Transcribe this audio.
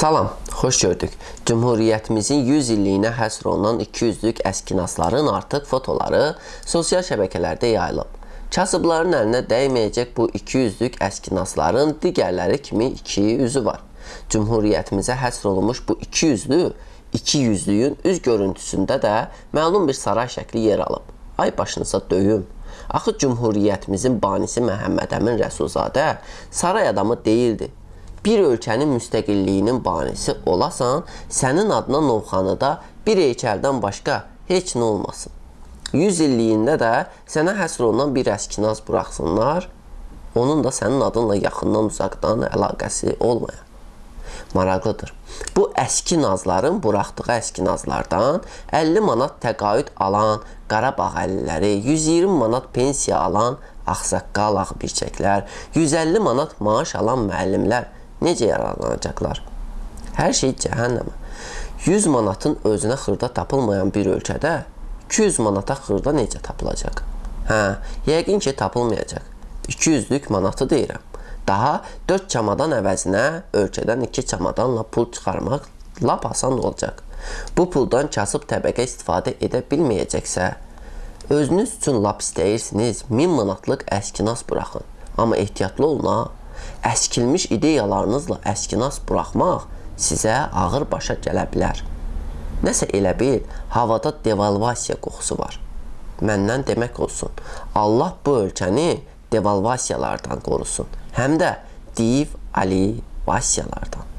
Salam, xoş gördük. Cümhuriyyətimizin 100 illiyinə həsr olunan 200-lük əskinasların artıq fotoları sosial şəbəkələrdə yayılıb. Kasıbların əlinə dəyməyəcək bu 200-lük əskinasların digərləri kimi iki üzü var. Cümhuriyyətimizə həsr olunmuş bu 200-lü, 200-lüyün üz görüntüsündə də məlum bir saray şəkli yer alıb. Ay başınıza döyüm. Axı Cümhuriyyətimizin banisi Məhəmməd Əmin Rəsulzadə saray adamı deyildi bir ölkənin müstəqilliyinin banisi olasan, sənin adına Novxanıda bir heykəldən başqa heç nə olmasın. 100 illiyində də sənə həsr olunan bir əskinaz buraxsınlar, onun da sənin adınla yaxından uzaqdan əlaqəsi olmayan. Maraqlıdır. Bu əski nazların buraxdığı əski nazlardan 50 manat təqaüd alan Qarabağ əliləri, 120 manat pensiya alan ağsaqqal ağbirçəklər, 150 manat maaş alan müəllimlər necə yararlanacaqlar? Hər şey cəhənnəmə. 100 manatın özünə xırda tapılmayan bir ölkədə 200 manata xırda necə tapılacaq? Hə, yəqin ki, tapılmayacaq. 200-lük manatı deyirəm. Daha 4 çamadan əvəzinə ölkədən 2 çamadanla pul çıxarmaq lap asan olacaq. Bu puldan kasıb təbəqə istifadə edə bilməyəcəksə, özünüz üçün lap istəyirsiniz 1000 manatlıq əskinas buraxın. Amma ehtiyatlı olun ha əskilmiş ideyalarınızla əskinas buraxmaq sizə ağır başa gələ bilər. Nəsə elə bil, havada devalvasiya qoxusu var. Məndən demək olsun, Allah bu ölkəni devalvasiyalardan qorusun, həm də div alivasiyalardan.